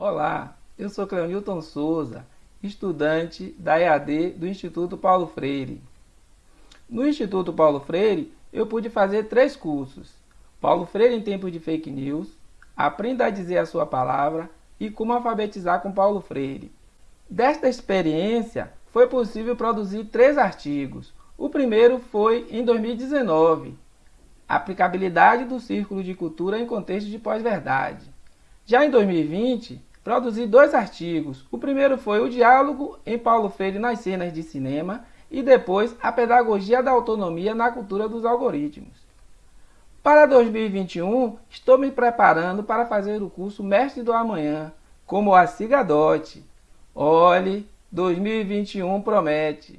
Olá, eu sou Cleonilton Souza, estudante da EAD do Instituto Paulo Freire. No Instituto Paulo Freire, eu pude fazer três cursos. Paulo Freire em tempos de fake news, Aprenda a dizer a sua palavra e como alfabetizar com Paulo Freire. Desta experiência, foi possível produzir três artigos. O primeiro foi em 2019, Aplicabilidade do Círculo de Cultura em Contexto de Pós-Verdade. Já em 2020, produzi dois artigos. O primeiro foi o diálogo em Paulo Freire nas cenas de cinema e depois a pedagogia da autonomia na cultura dos algoritmos. Para 2021, estou me preparando para fazer o curso Mestre do Amanhã, como a Cigadote. Olhe, 2021 promete.